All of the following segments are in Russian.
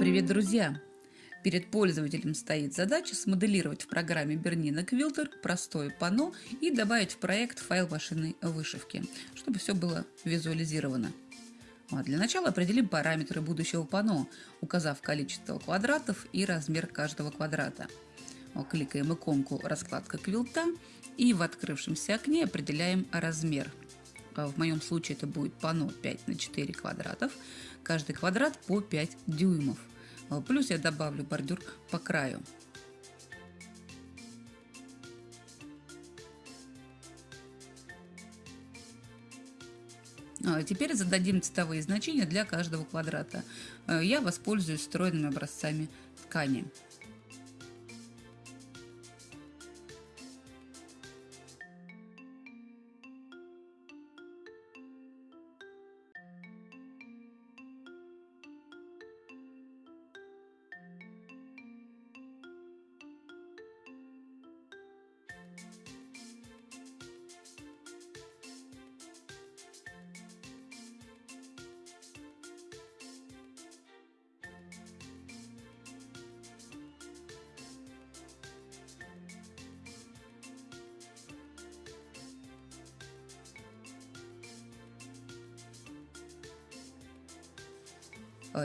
Привет, друзья! Перед пользователем стоит задача смоделировать в программе Bernina Quilter простое панно и добавить в проект файл машинной вышивки, чтобы все было визуализировано. А для начала определим параметры будущего панно, указав количество квадратов и размер каждого квадрата. Кликаем иконку «Раскладка квилта» и в открывшемся окне определяем размер. А в моем случае это будет панно 5 на 4 квадратов, каждый квадрат по 5 дюймов. А, плюс я добавлю бордюр по краю. А, теперь зададим цветовые значения для каждого квадрата. А, я воспользуюсь встроенными образцами ткани.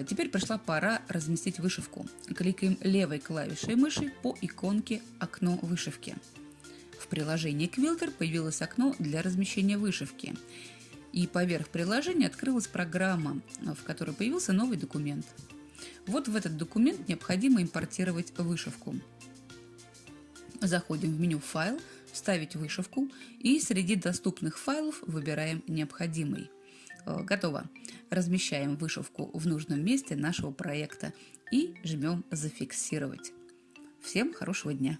Теперь пришла пора разместить вышивку. Кликаем левой клавишей мыши по иконке «Окно вышивки». В приложении Quilter появилось окно для размещения вышивки. И поверх приложения открылась программа, в которой появился новый документ. Вот в этот документ необходимо импортировать вышивку. Заходим в меню «Файл», «Вставить вышивку» и среди доступных файлов выбираем необходимый. Э, готово. Размещаем вышивку в нужном месте нашего проекта и жмем «Зафиксировать». Всем хорошего дня!